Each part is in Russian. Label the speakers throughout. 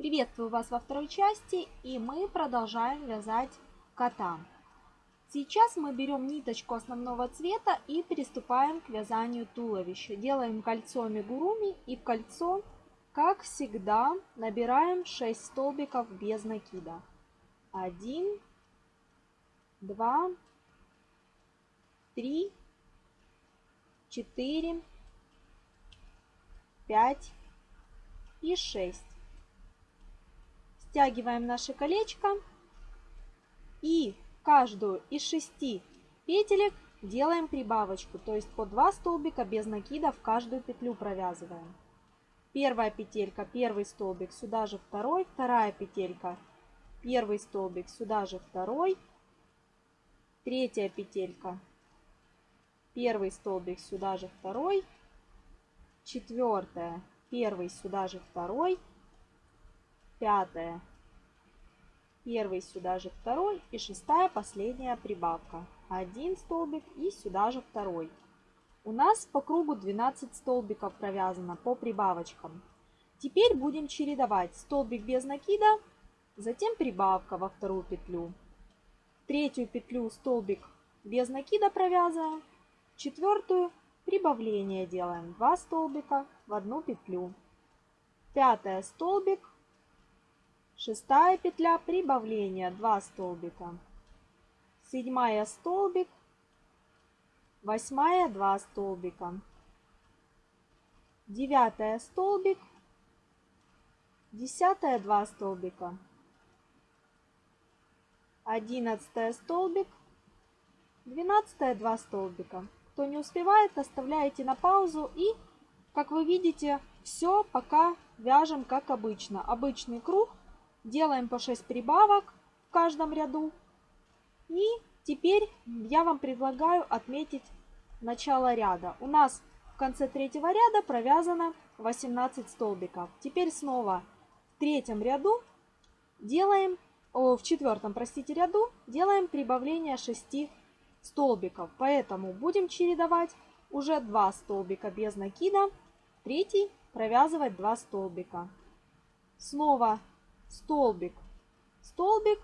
Speaker 1: Приветствую вас во второй части и мы продолжаем вязать кота. Сейчас мы берем ниточку основного цвета и приступаем к вязанию туловища. Делаем кольцо амигуруми и в кольцо, как всегда, набираем 6 столбиков без накида. 1, 2, 3, 4, 5 и 6 стягиваем наше колечко и каждую из шести петелек делаем прибавочку, то есть по 2 столбика без накида в каждую петлю провязываем. Первая петелька, первый столбик, сюда же второй, вторая петелька, первый столбик, сюда же второй, третья петелька, первый столбик, сюда же второй, четвертая, первый, сюда же второй, пятая, первый сюда же второй и шестая последняя прибавка. Один столбик и сюда же второй. У нас по кругу 12 столбиков провязано по прибавочкам. Теперь будем чередовать столбик без накида, затем прибавка во вторую петлю. Третью петлю столбик без накида провязываем, четвертую прибавление делаем 2 столбика в одну петлю. Пятая столбик Шестая петля прибавления 2 столбика. Седьмая столбик. Восьмая 2 столбика. Девятая столбик. Десятая 2 столбика. Одиннадцатая столбик. Двенадцатая 2 столбика. Кто не успевает, оставляете на паузу и, как вы видите, все пока вяжем как обычно. Обычный круг Делаем по 6 прибавок в каждом ряду. И теперь я вам предлагаю отметить начало ряда. У нас в конце третьего ряда провязано 18 столбиков. Теперь снова в третьем ряду делаем, о, в четвертом, простите, ряду делаем прибавление 6 столбиков. Поэтому будем чередовать уже 2 столбика без накида, третий провязывать 2 столбика. Снова столбик, столбик,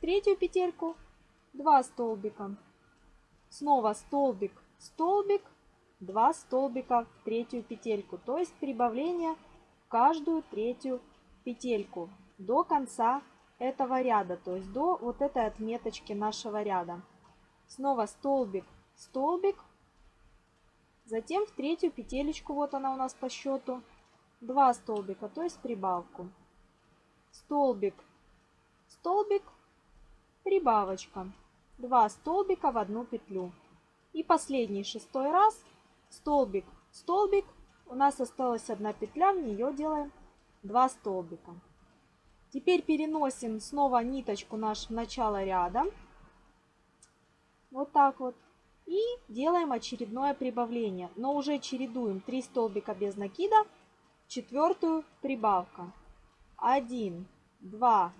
Speaker 1: третью петельку, 2 столбика. Снова столбик, столбик, 2 столбика в третью петельку. То есть прибавление в каждую третью петельку до конца этого ряда, то есть до вот этой отметочки нашего ряда. Снова столбик, столбик, затем в третью петелечку, вот она у нас по счету, 2 столбика, то есть прибавку столбик, столбик, прибавочка. Два столбика в одну петлю. И последний шестой раз столбик, столбик. У нас осталась одна петля, в нее делаем 2 столбика. Теперь переносим снова ниточку наш в начало ряда. Вот так вот. И делаем очередное прибавление. Но уже чередуем 3 столбика без накида, четвертую прибавка. 1, 2,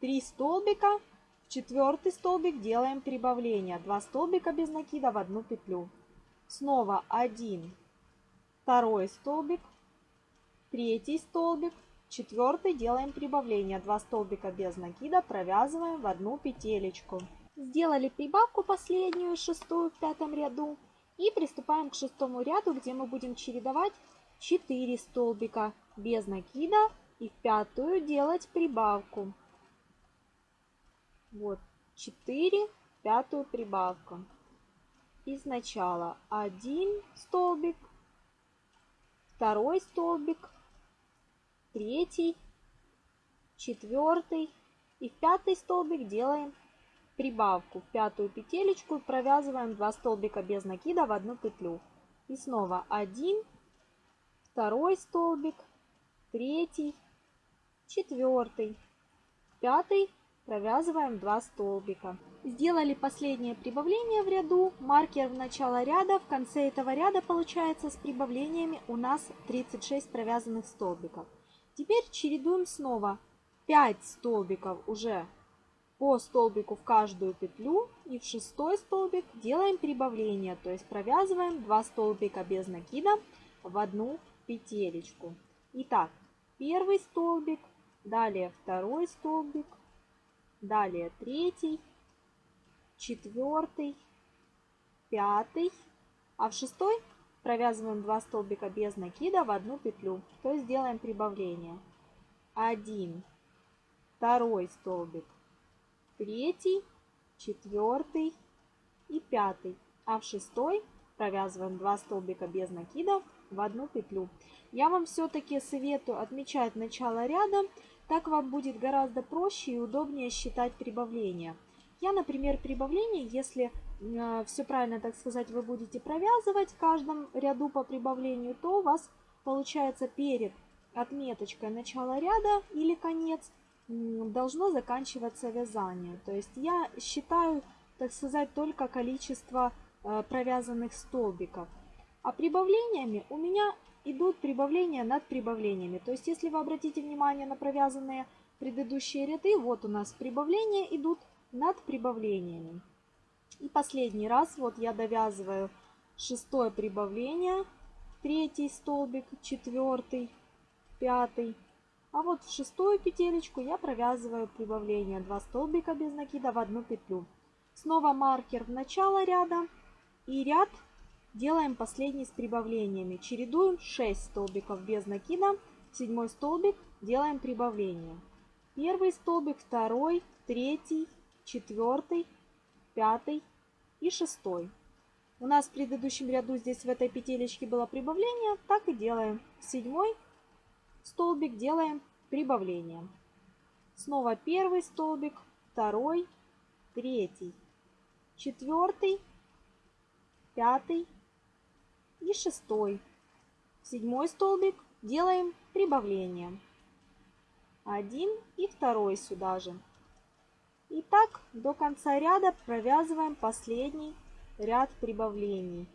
Speaker 1: 3 столбика. В четвертый столбик делаем прибавление. 2 столбика без накида в одну петлю. Снова 1, второй столбик, третий столбик, четвертый делаем прибавление. 2 столбика без накида провязываем в одну петелечку. Сделали прибавку последнюю, шестую в пятом ряду. И приступаем к шестому ряду, где мы будем чередовать 4 столбика без накида и в пятую делать прибавку. Вот 4, пятую прибавку. И сначала один столбик, второй столбик, третий, четвертый и в пятый столбик делаем прибавку в пятую петелечку провязываем 2 столбика без накида в одну петлю. И снова один, второй столбик, третий, четвертый, пятый. Провязываем 2 столбика. Сделали последнее прибавление в ряду, маркер в начало ряда, в конце этого ряда получается с прибавлениями у нас 36 провязанных столбиков. Теперь чередуем снова. 5 столбиков уже по столбику в каждую петлю. И в шестой столбик делаем прибавление, то есть провязываем 2 столбика без накида в одну петелечку. Итак, первый столбик, далее второй столбик, далее третий, четвертый, пятый, а в шестой провязываем 2 столбика без накида в одну петлю, то есть делаем прибавление. 1, второй столбик, третий, четвертый и пятый, а в шестой провязываем 2 столбика без накида в одну петлю. Я вам все-таки советую отмечать начало ряда, так вам будет гораздо проще и удобнее считать прибавления. Я, например, прибавление, если э, все правильно, так сказать, вы будете провязывать в каждом ряду по прибавлению, то у вас получается перед отметочкой начала ряда или конец должно заканчиваться вязание. То есть я считаю, так сказать, только количество э, провязанных столбиков. А прибавлениями у меня идут прибавления над прибавлениями. То есть если вы обратите внимание на провязанные предыдущие ряды, вот у нас прибавления идут над прибавлениями. И последний раз вот я довязываю шестое прибавление, третий столбик, четвертый, пятый. А вот в шестую петелечку я провязываю прибавление 2 столбика без накида в одну петлю. Снова маркер в начало ряда и ряд делаем последний с прибавлениями. Чередуем 6 столбиков без накида, седьмой столбик делаем прибавление. Первый столбик, второй, третий, четвертый, пятый и шестой. У нас в предыдущем ряду здесь в этой петелечке было прибавление, так и делаем. Седьмой столбик делаем прибавление. Снова первый столбик, второй, третий, четвертый, пятый и шестой. Седьмой столбик делаем прибавление. Один и второй сюда же. И так до конца ряда провязываем последний ряд прибавлений.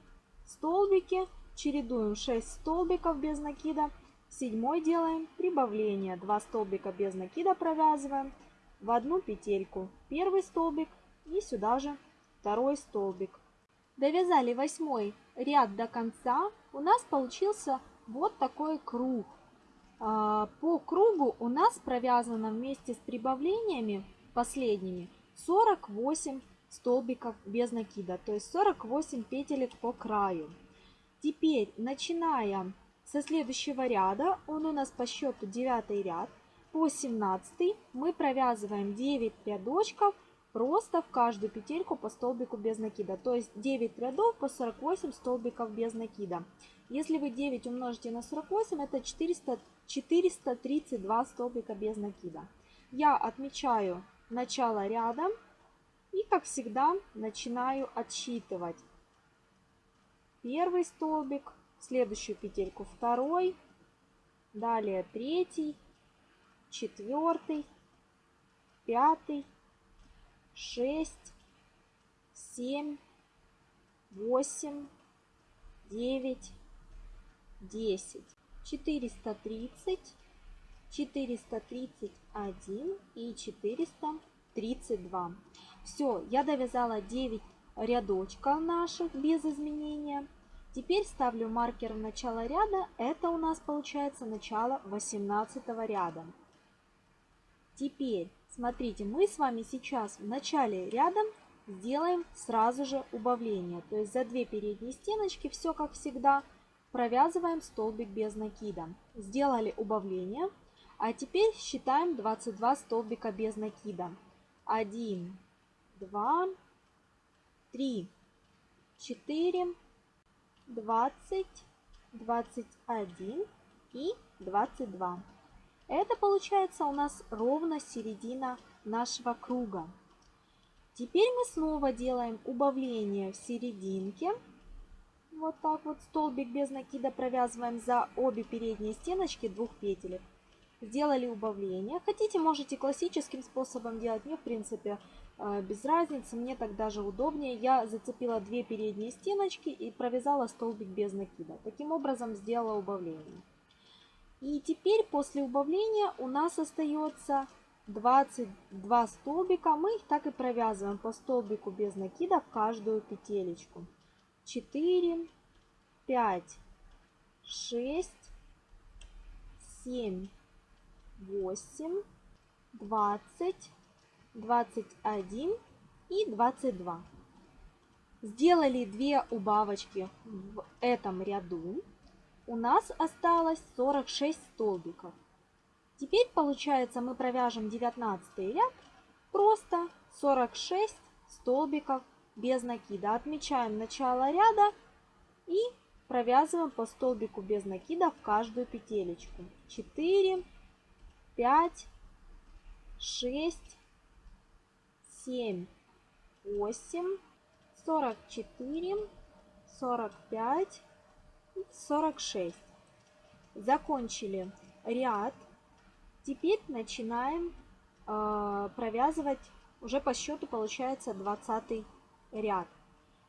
Speaker 1: Столбики чередуем 6 столбиков без накида. Седьмой делаем прибавление. 2 столбика без накида провязываем в одну петельку. Первый столбик и сюда же второй столбик. Довязали восьмой ряд до конца. У нас получился вот такой круг. А, по кругу у нас провязано вместе с прибавлениями последними 48 столбиков без накида, то есть 48 петелек по краю. Теперь, начиная со следующего ряда, он у нас по счету 9 ряд, по 17 мы провязываем 9 рядочков просто в каждую петельку по столбику без накида. То есть 9 рядов по 48 столбиков без накида. Если вы 9 умножите на 48, это 400, 432 столбика без накида. Я отмечаю начало ряда и, как всегда, начинаю отсчитывать. Первый столбик, следующую петельку второй, далее третий, четвертый, пятый, шесть, семь, восемь, девять, десять, четыреста тридцать, четыреста тридцать один и четыреста тридцать два. Все, я довязала 9 рядочков наших без изменения. Теперь ставлю маркер в начало ряда. Это у нас получается начало 18 ряда. Теперь, смотрите, мы с вами сейчас в начале ряда сделаем сразу же убавление. То есть за две передние стеночки, все как всегда, провязываем столбик без накида. Сделали убавление. А теперь считаем 22 столбика без накида. 1, 2, 3, 4, 20, 21 и 22. Это получается у нас ровно середина нашего круга. Теперь мы снова делаем убавление в серединке. Вот так вот столбик без накида провязываем за обе передние стеночки двух петелек сделали убавление. Хотите, можете классическим способом делать. Мне, в принципе, э, без разницы. Мне так даже удобнее. Я зацепила две передние стеночки и провязала столбик без накида. Таким образом сделала убавление. И теперь после убавления у нас остается 22 столбика. Мы их так и провязываем по столбику без накида в каждую петелечку. 4, 5, 6, 7, 8, 20, 21 и 22. Сделали 2 убавочки в этом ряду. У нас осталось 46 столбиков. Теперь получается мы провяжем 19 ряд просто 46 столбиков без накида. Отмечаем начало ряда и провязываем по столбику без накида в каждую петелечку. 4, 5, 6, 7, 8, 44, 45 и 46. Закончили ряд. Теперь начинаем э, провязывать уже по счету получается 20 ряд.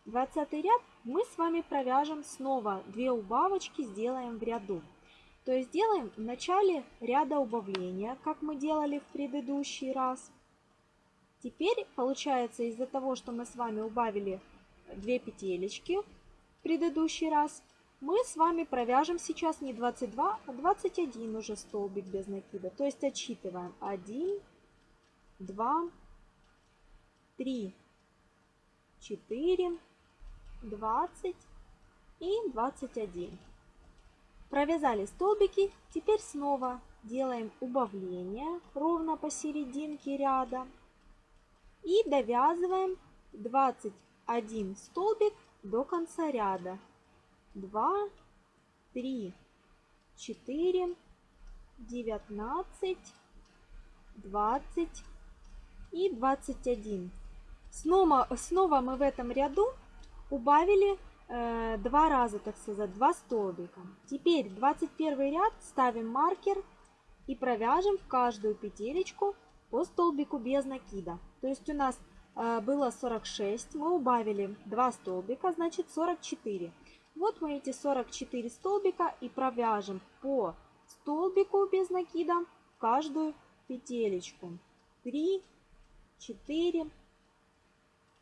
Speaker 1: 20 ряд мы с вами провяжем снова 2 убавочки, сделаем в ряду. То есть делаем в начале ряда убавления, как мы делали в предыдущий раз. Теперь получается из-за того, что мы с вами убавили 2 петелечки в предыдущий раз, мы с вами провяжем сейчас не 22, а 21 уже столбик без накида. То есть отсчитываем 1, 2, 3, 4, 20 и 21. Провязали столбики, теперь снова делаем убавление ровно посерединке ряда и довязываем 21 столбик до конца ряда. 2, 3, 4, 19, 20 и 21. Снова, снова мы в этом ряду убавили э, два раза, так сказать, два столбика. Теперь 21 ряд ставим маркер и провяжем в каждую петелечку по столбику без накида. То есть у нас э, было 46, мы убавили 2 столбика, значит 44. Вот мы эти 44 столбика и провяжем по столбику без накида в каждую петелечку. 3, 4,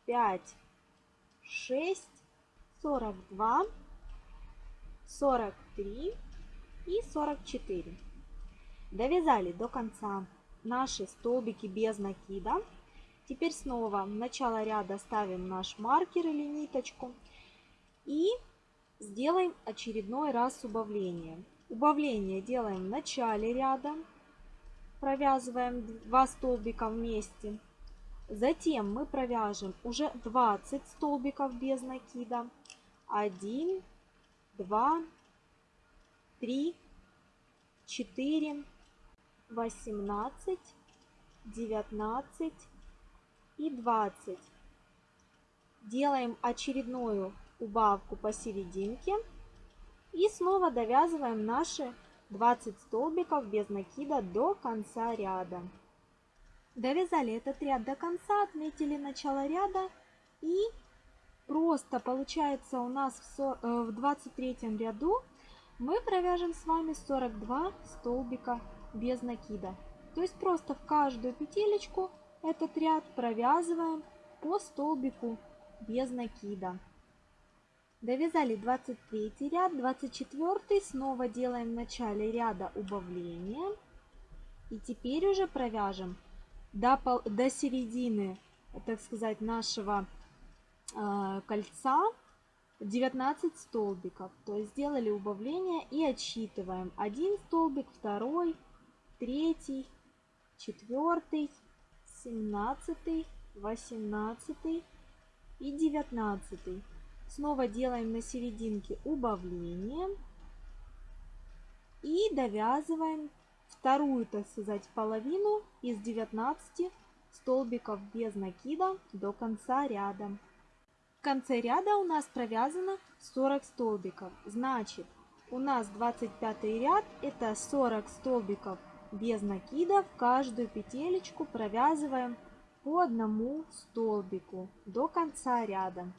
Speaker 1: 5, 6, 42, 43 и 44. Довязали до конца наши столбики без накида. Теперь снова в начало ряда ставим наш маркер или ниточку и сделаем очередной раз убавление. Убавление делаем в начале ряда, провязываем 2 столбика вместе. Затем мы провяжем уже 20 столбиков без накида. 1, 2, 3, 4, 18, 19 и 20. Делаем очередную убавку посерединке и снова довязываем наши 20 столбиков без накида до конца ряда. Довязали этот ряд до конца, отметили начало ряда и просто получается у нас в 23 э, ряду мы провяжем с вами 42 столбика без накида. То есть просто в каждую петелечку этот ряд провязываем по столбику без накида. Довязали 23 ряд, 24 снова делаем в начале ряда убавление. И теперь уже провяжем до, до середины, так сказать, нашего э, кольца 19 столбиков. То есть сделали убавление и отсчитываем. Один столбик, второй, третий, четвертый, семнадцатый, восемнадцатый и девятнадцатый. Снова делаем на серединке убавление. И довязываем вторую, так сказать, половину из 19 столбиков без накида до конца ряда. В конце ряда у нас провязано 40 столбиков. Значит, у нас 25 ряд это 40 столбиков без накида. В каждую петелечку провязываем по одному столбику до конца ряда.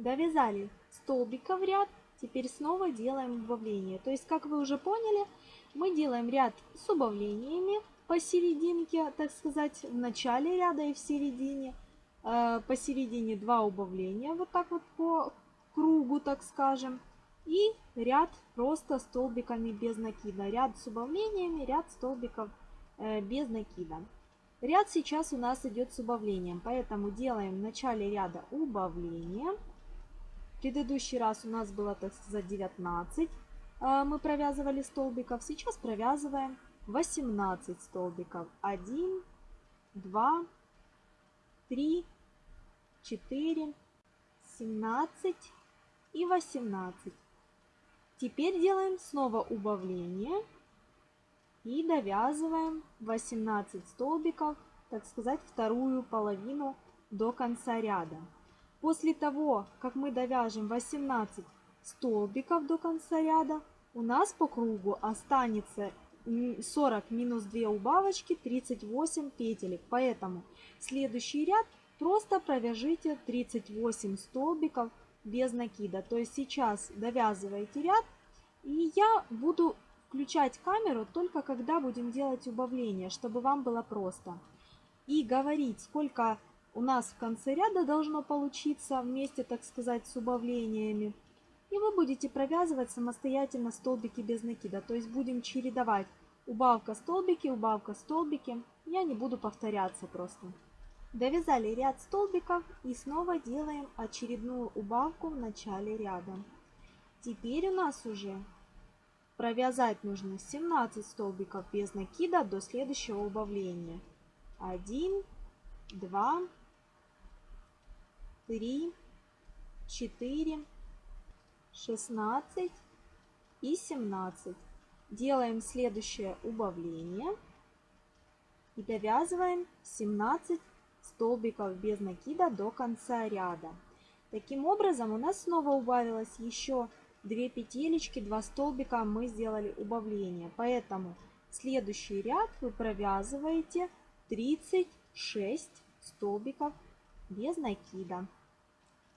Speaker 1: Довязали столбика в ряд, теперь снова делаем убавление. То есть, как вы уже поняли, мы делаем ряд с убавлениями посерединке, так сказать, в начале ряда и в середине. Э, посередине два убавления, вот так вот по кругу, так скажем. И ряд просто столбиками без накида. Ряд с убавлениями, ряд столбиков э, без накида. Ряд сейчас у нас идет с убавлением, поэтому делаем в начале ряда убавление. Предыдущий раз у нас было, так сказать, 19 э, мы провязывали столбиков. Сейчас провязываем 18 столбиков. 1, 2, 3, 4, 17 и 18. Теперь делаем снова убавление и довязываем 18 столбиков, так сказать, вторую половину до конца ряда. После того, как мы довяжем 18 столбиков до конца ряда, у нас по кругу останется 40 минус 2 убавочки, 38 петелек. Поэтому следующий ряд просто провяжите 38 столбиков без накида. То есть сейчас довязываете ряд, и я буду включать камеру только когда будем делать убавление, чтобы вам было просто. И говорить, сколько у нас в конце ряда должно получиться вместе, так сказать, с убавлениями. И вы будете провязывать самостоятельно столбики без накида. То есть будем чередовать убавка столбики, убавка столбики. Я не буду повторяться просто. Довязали ряд столбиков и снова делаем очередную убавку в начале ряда. Теперь у нас уже провязать нужно 17 столбиков без накида до следующего убавления. 1, 2, 3, 4, 16 и 17. Делаем следующее убавление и довязываем 17 столбиков без накида до конца ряда. Таким образом у нас снова убавилось еще 2 петелечки, 2 столбика мы сделали убавление. Поэтому следующий ряд вы провязываете 36 столбиков без накида.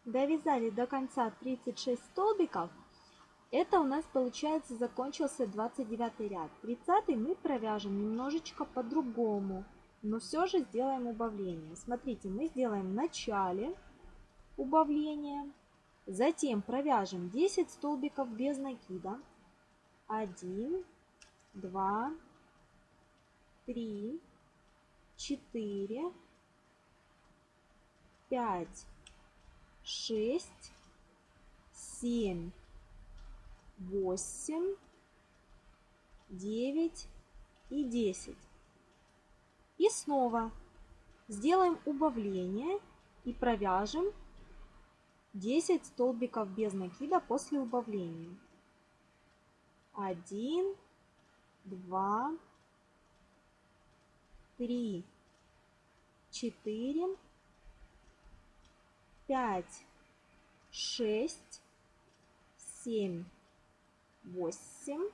Speaker 1: Довязали до конца 36 столбиков. Это у нас получается закончился 29 ряд. 30 мы провяжем немножечко по-другому, но все же сделаем убавление. Смотрите, мы сделаем в начале убавление, затем провяжем 10 столбиков без накида. 1, 2, 3, 4, 5, 6, 7, восемь, девять и десять. И снова сделаем убавление и провяжем 10 столбиков без накида после убавления. 1, 2, 3, 4, 5, 6, 7, восемь,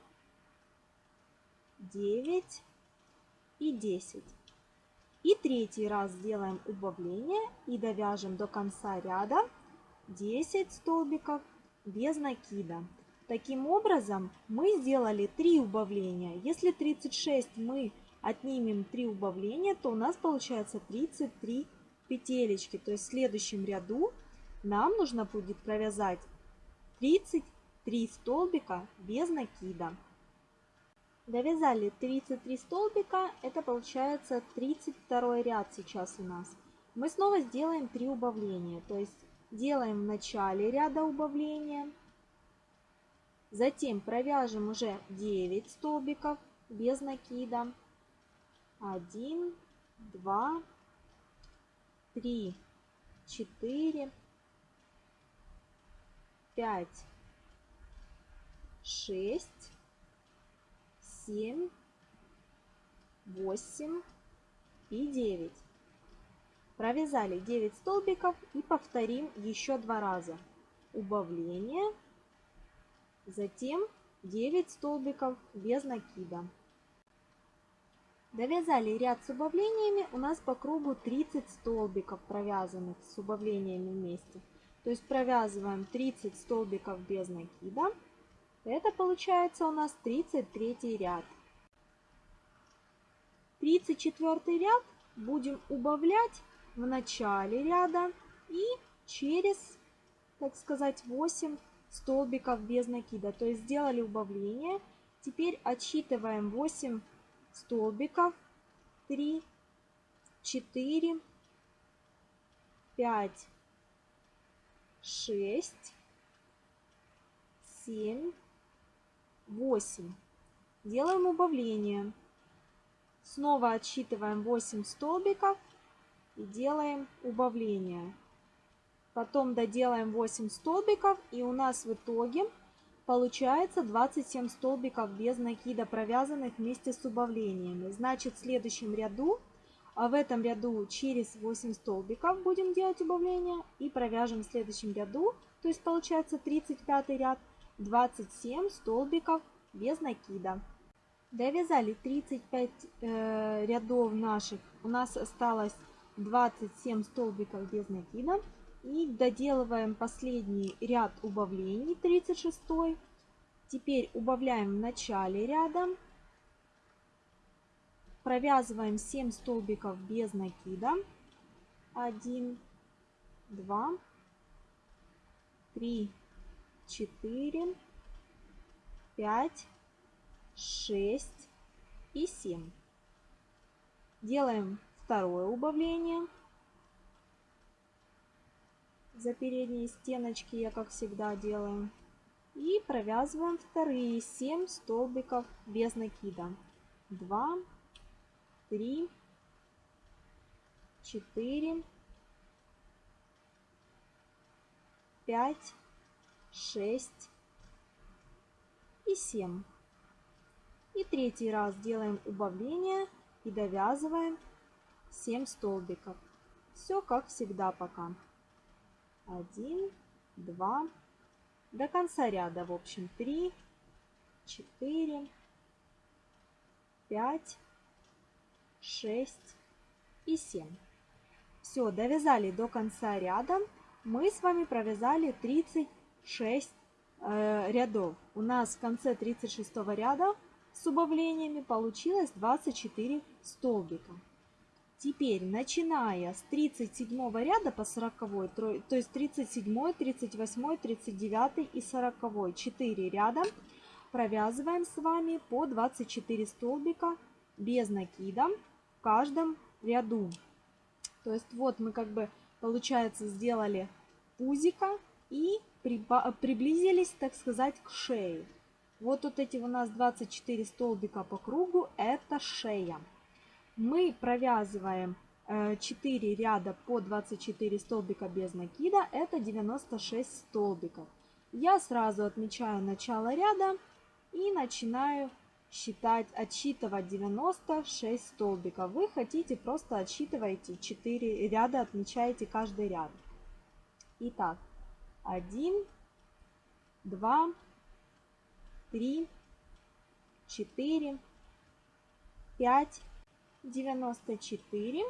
Speaker 1: девять и десять. И третий раз сделаем убавление и довяжем до конца ряда 10 столбиков без накида. Таким образом мы сделали 3 убавления. Если 36 мы отнимем 3 убавления, то у нас получается 33 петелечки. То есть в следующем ряду нам нужно будет провязать 30 3 столбика без накида. Довязали 33 столбика, это получается 32 ряд сейчас у нас. Мы снова сделаем 3 убавления, то есть делаем в начале ряда убавления, затем провяжем уже 9 столбиков без накида. 1, 2, 3, 4, 5, шесть, семь, восемь и девять. Провязали 9 столбиков и повторим еще два раза. Убавление, затем 9 столбиков без накида. Довязали ряд с убавлениями, у нас по кругу 30 столбиков провязанных с убавлениями вместе. То есть провязываем 30 столбиков без накида. Это получается у нас 33 ряд. 34 ряд будем убавлять в начале ряда и через, так сказать, 8 столбиков без накида. То есть сделали убавление. Теперь отсчитываем 8 столбиков три, четыре, пять, шесть, семь, восемь. Делаем убавление. Снова отсчитываем 8 столбиков и делаем убавление. Потом доделаем 8 столбиков и у нас в итоге получается 27 столбиков без накида, провязанных вместе с убавлениями. Значит, в следующем ряду, а в этом ряду через 8 столбиков будем делать убавление и провяжем в следующем ряду, то есть получается 35 ряд, 27 столбиков без накида. Довязали 35 э, рядов наших, у нас осталось 27 столбиков без накида. И доделываем последний ряд убавлений, 36. Теперь убавляем в начале ряда. Провязываем 7 столбиков без накида. 1, 2, 3, 4, 5, 6 и 7. Делаем второе убавление. За передние стеночки я, как всегда, делаю. И провязываем вторые 7 столбиков без накида. 2, 3, 4, 5, 6 и 7. И третий раз делаем убавление и довязываем 7 столбиков. Все как всегда пока. 1, 2, до конца ряда, в общем, 3, 4, 5, 6 и 7. Все, довязали до конца ряда. Мы с вами провязали 36 э, рядов. У нас в конце 36 ряда с убавлениями получилось 24 столбика. Теперь, начиная с 37 ряда по 40, то есть 37, 38, 39 и 40, 4 ряда, провязываем с вами по 24 столбика без накида в каждом ряду. То есть вот мы как бы, получается, сделали пузика и приблизились, так сказать, к шее. Вот, вот эти у нас 24 столбика по кругу, это шея. Мы провязываем 4 э, ряда по 24 столбика без накида, это 96 столбиков. Я сразу отмечаю начало ряда и начинаю считать, отсчитывать 96 столбиков. Вы хотите, просто отсчитываете 4 ряда, отмечаете каждый ряд. Итак, 1, 2, 3, 4, 5, 94,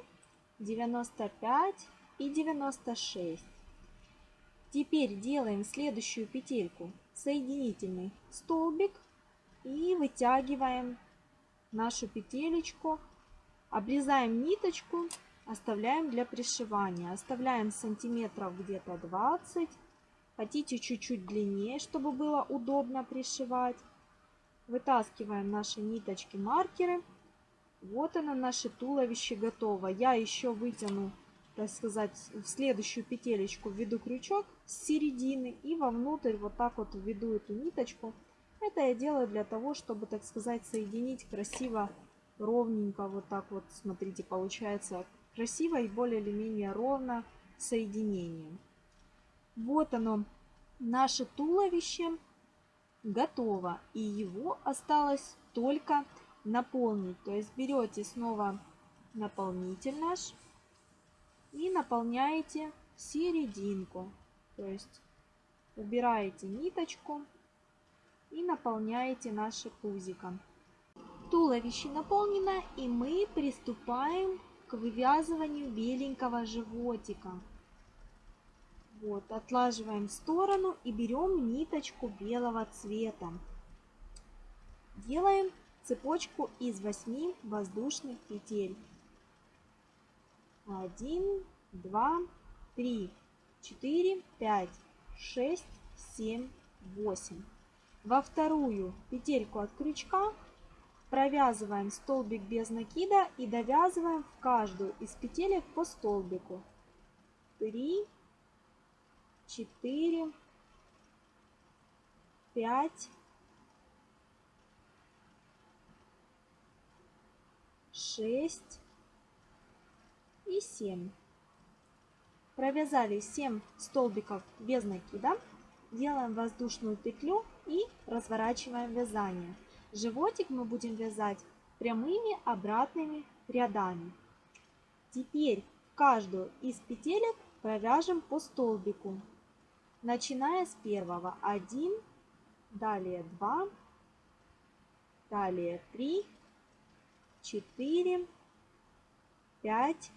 Speaker 1: 95 и 96. Теперь делаем следующую петельку соединительный столбик и вытягиваем нашу петелечку, обрезаем ниточку, оставляем для пришивания. Оставляем сантиметров где-то 20. Хотите чуть-чуть длиннее, чтобы было удобно пришивать. Вытаскиваем наши ниточки маркеры вот оно наше туловище готово. Я еще вытяну, так сказать, в следующую петелечку введу крючок с середины и вовнутрь вот так вот введу эту ниточку. Это я делаю для того, чтобы, так сказать, соединить красиво, ровненько, вот так вот, смотрите, получается красиво и более или менее ровно соединение. Вот оно, наше туловище готово, и его осталось только наполнить. То есть берете снова наполнитель наш и наполняете серединку. То есть убираете ниточку и наполняете наше пузико. Туловище наполнено и мы приступаем к вывязыванию беленького животика. Вот, отлаживаем в сторону и берем ниточку белого цвета. Делаем цепочку из 8 воздушных петель. 1, 2, 3, 4, 5, 6, 7, 8. Во вторую петельку от крючка провязываем столбик без накида и довязываем в каждую из петелек по столбику. 3, 4, 5, 6 и 7. Провязали 7 столбиков без накида. Делаем воздушную петлю и разворачиваем вязание. Животик мы будем вязать прямыми обратными рядами. Теперь в каждую из петелек провяжем по столбику, начиная с первого. 1, далее 2, далее 3, 4, 5,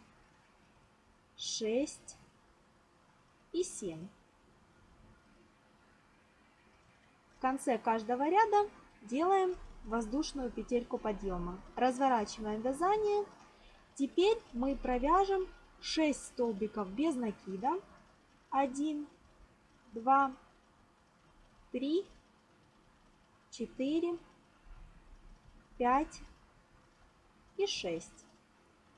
Speaker 1: 6 и 7. В конце каждого ряда делаем воздушную петельку подъема. Разворачиваем вязание. Теперь мы провяжем 6 столбиков без накида. 1, 2, 3, 4, 5 и 6.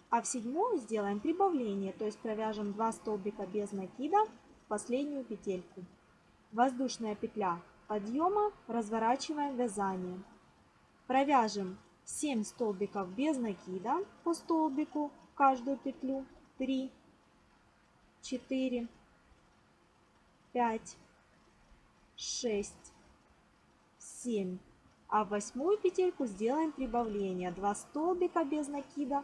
Speaker 1: А в седьмую сделаем прибавление, то есть провяжем 2 столбика без накида в последнюю петельку. Воздушная петля подъема, разворачиваем вязание. Провяжем 7 столбиков без накида по столбику в каждую петлю. 3, 4, 5, 6, 7. А в восьмую петельку сделаем прибавление. 2 столбика без накида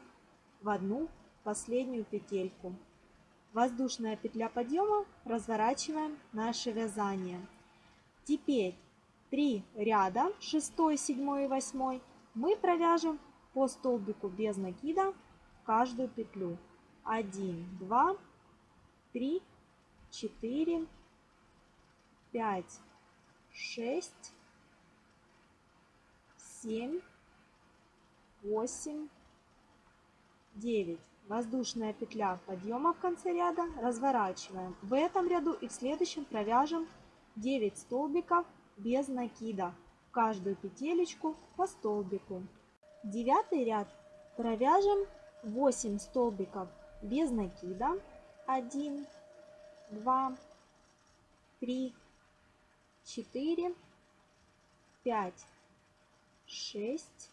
Speaker 1: в одну последнюю петельку. Воздушная петля подъема, разворачиваем наше вязание. Теперь 3 ряда, 6, 7 и 8, мы провяжем по столбику без накида каждую петлю. 1, 2, 3, 4, 5, 6, 7, 8, 9. Воздушная петля подъема в конце ряда. Разворачиваем. В этом ряду и в следующем провяжем 9 столбиков без накида. В каждую петелечку по столбику. Девятый ряд провяжем 8 столбиков без накида. 1, 2, 3, 4, 5, 6,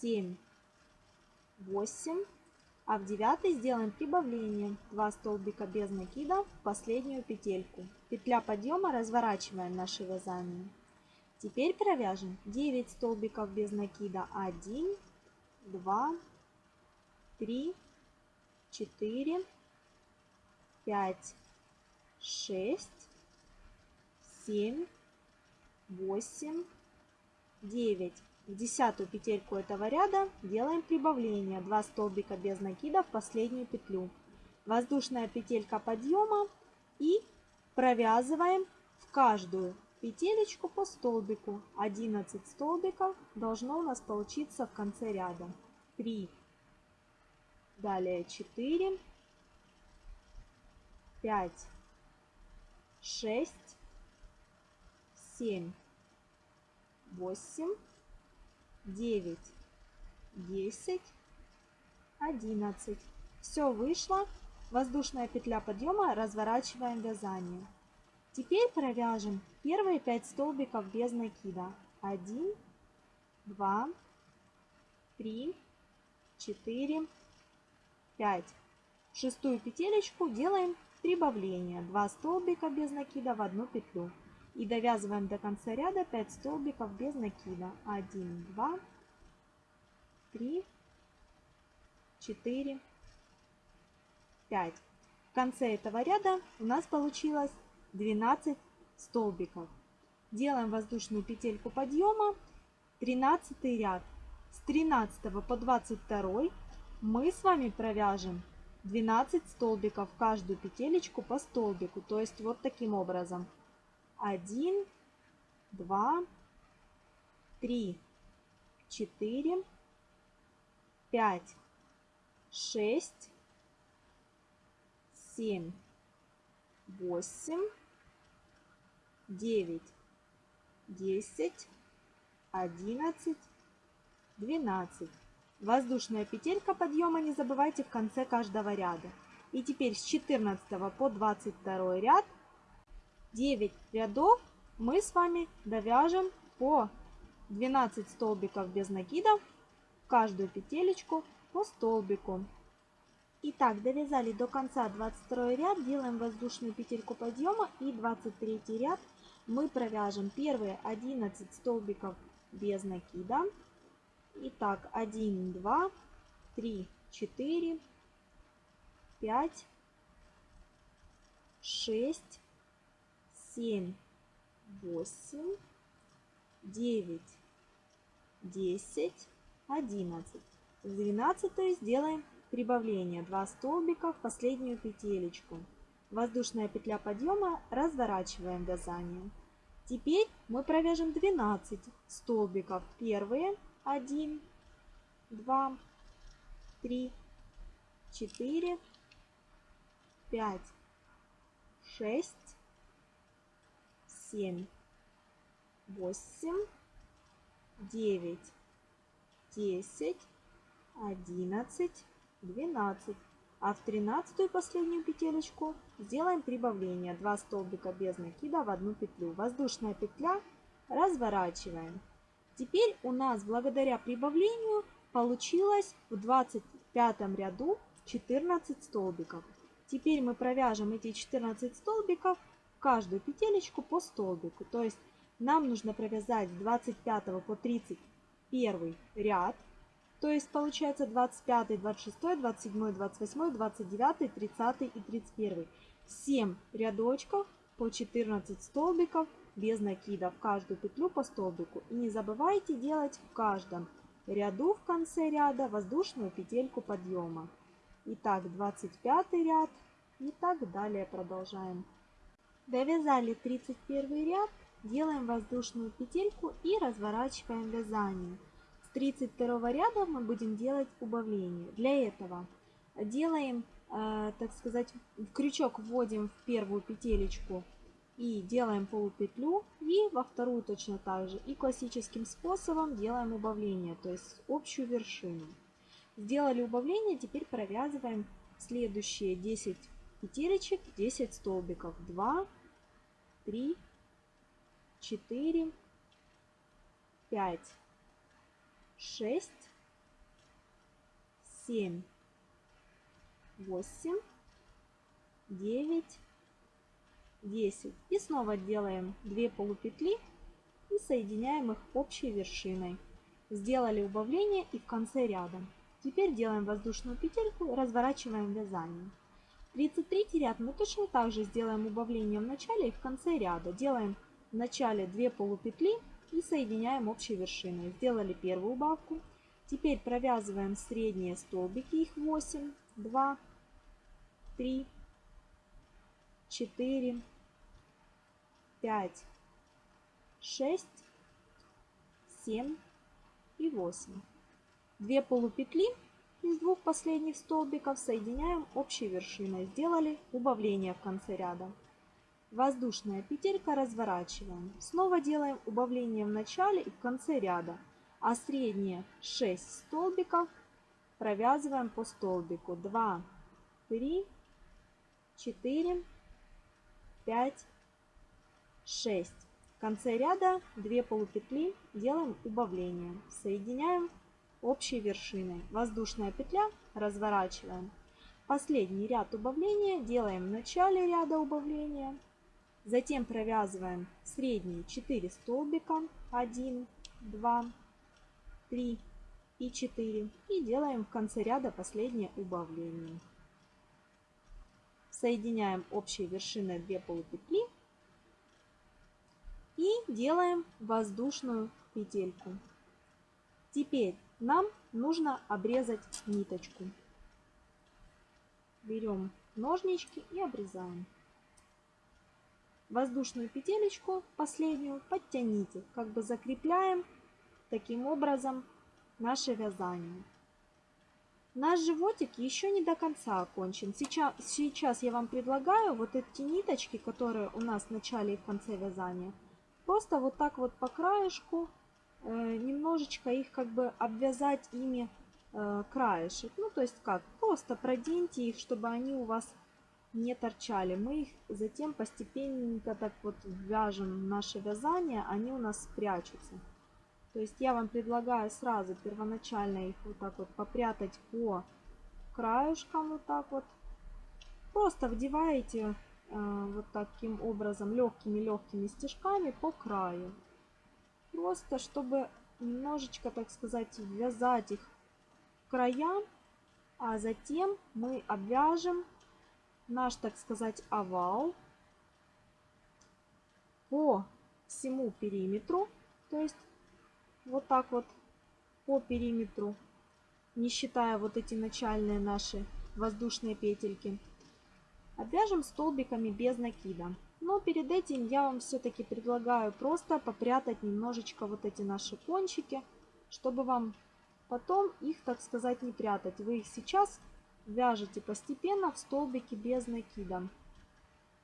Speaker 1: 7, 8. А в девятый сделаем прибавление 2 столбика без накида в последнюю петельку. Петля подъема разворачиваем наше вязание. Теперь провяжем 9 столбиков без накида. 1, 2, 3, 4, 5, 6, 7, 8, 9. В десятую петельку этого ряда делаем прибавление 2 столбика без накида в последнюю петлю. Воздушная петелька подъема и провязываем в каждую петелечку по столбику. 11 столбиков должно у нас получиться в конце ряда. 3, далее 4, 5, 6, 7, 8, 9, 10, 11. Все вышло. Воздушная петля подъема, разворачиваем вязание. Теперь провяжем первые 5 столбиков без накида. 1, 2, 3, 4, 5. Шестую петелечку делаем прибавление. 2 столбика без накида в одну петлю. И довязываем до конца ряда 5 столбиков без накида. 1, 2, 3, 4, 5. В конце этого ряда у нас получилось 12 столбиков. Делаем воздушную петельку подъема. 13 ряд. С 13 по 22 мы с вами провяжем 12 столбиков каждую петелечку по столбику. То есть вот таким образом один, два, три, четыре, пять, шесть, семь, восемь, девять, десять, одиннадцать, 12. Воздушная петелька подъема не забывайте в конце каждого ряда. И теперь с 14 по 22 ряд 9 рядов мы с вами довяжем по 12 столбиков без накидов в каждую петелечку по столбику. Итак, довязали до конца 22 ряд, делаем воздушную петельку подъема и 23 ряд мы провяжем первые 11 столбиков без накида. Итак, 1, 2, 3, 4, 5, 6, 7, 8, 9, 10, 11. С 12 сделаем прибавление 2 столбика в последнюю петелечку. Воздушная петля подъема, разворачиваем вязание. Теперь мы провяжем 12 столбиков. Первые 1, 2, 3, 4, 5, 6, 7, 8, 9, 10, 11, 12. А в тринадцатую последнюю петелечку сделаем прибавление 2 столбика без накида в одну петлю. Воздушная петля разворачиваем. Теперь у нас благодаря прибавлению получилось в 25 ряду 14 столбиков. Теперь мы провяжем эти 14 столбиков каждую петелечку по столбику. То есть нам нужно провязать с 25 по 31 ряд. То есть получается 25, 26, 27, 28, 29, 30 и 31. 7 рядочков по 14 столбиков без накида в каждую петлю по столбику. И не забывайте делать в каждом ряду в конце ряда воздушную петельку подъема. Итак, 25 ряд и так далее продолжаем. Довязали 31 ряд, делаем воздушную петельку и разворачиваем вязание. С 32 ряда мы будем делать убавление. Для этого делаем, э, так сказать, крючок вводим в первую петелечку и делаем полупетлю и во вторую точно так же и классическим способом делаем убавление то есть общую вершину сделали убавление теперь провязываем следующие 10 петелечек 10 столбиков 2 3 4 5 6 7 8 9 10. И снова делаем 2 полупетли и соединяем их общей вершиной. Сделали убавление и в конце ряда. Теперь делаем воздушную петельку разворачиваем вязание. 33 ряд мы точно так же сделаем убавление в начале и в конце ряда. Делаем в начале 2 полупетли и соединяем общей вершиной. Сделали первую убавку. Теперь провязываем средние столбики, их 8, 2, 3, 4, 5, 6, 7 и 8. Две полупетли из двух последних столбиков соединяем общей вершиной. Сделали убавление в конце ряда. Воздушная петелька разворачиваем. Снова делаем убавление в начале и в конце ряда. А средние 6 столбиков провязываем по столбику. 2, 3, 4, 5, 6. В конце ряда 2 полупетли делаем убавление. Соединяем общей вершиной. Воздушная петля разворачиваем. Последний ряд убавления делаем в начале ряда убавления. Затем провязываем средние 4 столбика. 1, 2, 3 и 4. И делаем в конце ряда последнее убавление. Соединяем общей вершиной 2 полупетли и делаем воздушную петельку. Теперь нам нужно обрезать ниточку. Берем ножнички и обрезаем. Воздушную петелечку, последнюю, подтяните, как бы закрепляем таким образом наше вязание. Наш животик еще не до конца окончен. Сейчас, сейчас я вам предлагаю вот эти ниточки, которые у нас в начале и в конце вязания, Просто вот так вот по краешку немножечко их как бы обвязать ими э, краешек. Ну, то есть как? Просто проденьте их, чтобы они у вас не торчали. Мы их затем постепенно так вот вяжем в наше вязание, они у нас спрячутся. То есть я вам предлагаю сразу первоначально их вот так вот попрятать по краюшкам вот так вот. Просто вдеваете э, вот таким образом легкими-легкими стежками по краю. Просто чтобы немножечко, так сказать, ввязать их в края, а затем мы обвяжем наш, так сказать, овал по всему периметру, то есть вот так вот по периметру, не считая вот эти начальные наши воздушные петельки. Обвяжем столбиками без накида. Но перед этим я вам все-таки предлагаю просто попрятать немножечко вот эти наши кончики, чтобы вам потом их, так сказать, не прятать. Вы их сейчас вяжете постепенно в столбики без накида.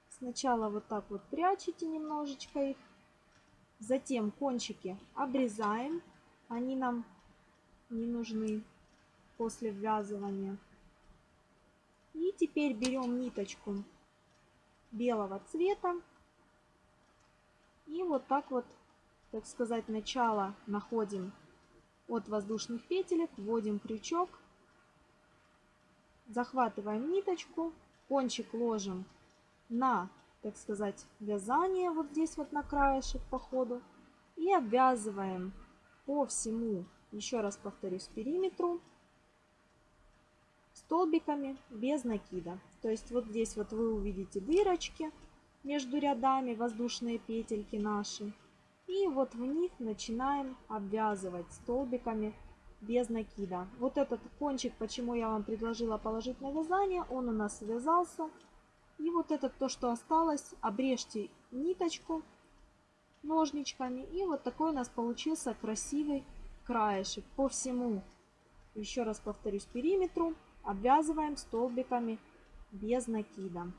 Speaker 1: Сначала вот так вот прячете немножечко их, затем кончики обрезаем, они нам не нужны после ввязывания. И теперь берем ниточку белого цвета и вот так вот, так сказать, начало находим от воздушных петелек, вводим крючок захватываем ниточку, кончик ложим на, так сказать, вязание вот здесь вот на краешек по ходу и обвязываем по всему, еще раз повторюсь, периметру столбиками без накида. То есть вот здесь вот вы увидите дырочки между рядами, воздушные петельки наши. И вот в них начинаем обвязывать столбиками без накида. Вот этот кончик, почему я вам предложила положить на вязание, он у нас связался. И вот это то, что осталось, обрежьте ниточку ножничками. И вот такой у нас получился красивый краешек по всему, еще раз повторюсь, периметру. Обвязываем столбиками без накида.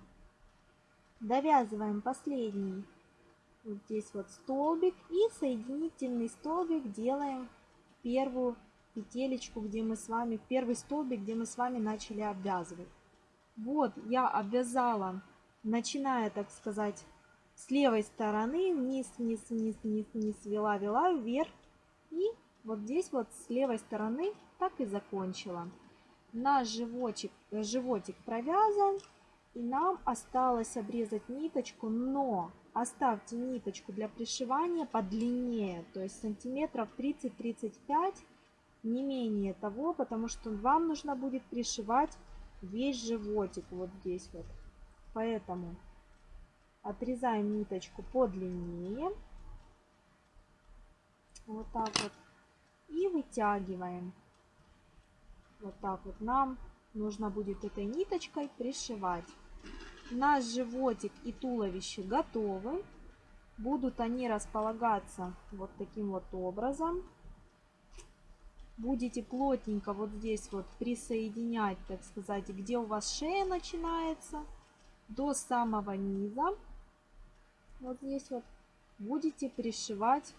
Speaker 1: Довязываем последний вот здесь вот столбик и соединительный столбик делаем первую петелечку, где мы с вами, первый столбик, где мы с вами начали обвязывать. Вот я обвязала, начиная, так сказать, с левой стороны, вниз, вниз, вниз, вниз, вниз, вела, вела, вверх. И вот здесь вот с левой стороны так и закончила. Наш животик, животик провязан. И нам осталось обрезать ниточку, но оставьте ниточку для пришивания подлиннее, то есть сантиметров 30-35 не менее того, потому что вам нужно будет пришивать весь животик вот здесь вот. Поэтому отрезаем ниточку подлиннее. Вот так вот. И вытягиваем. Вот так вот нам нужно будет этой ниточкой пришивать. Наш животик и туловище готовы. Будут они располагаться вот таким вот образом будете плотненько вот здесь вот присоединять, так сказать, где у вас шея начинается, до самого низа. Вот здесь вот будете пришивать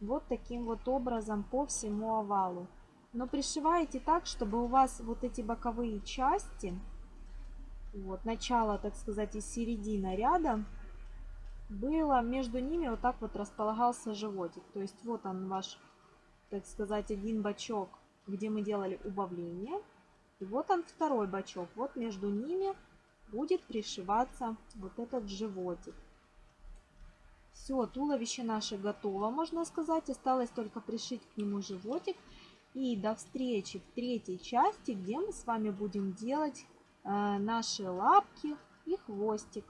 Speaker 1: вот таким вот образом по всему овалу. Но пришиваете так, чтобы у вас вот эти боковые части, вот начало, так сказать, и середина ряда, было между ними вот так вот располагался животик. То есть вот он ваш так сказать, один бачок, где мы делали убавление. И вот он второй бачок. Вот между ними будет пришиваться вот этот животик. Все, туловище наше готово, можно сказать. Осталось только пришить к нему животик. И до встречи в третьей части, где мы с вами будем делать э, наши лапки и хвостик.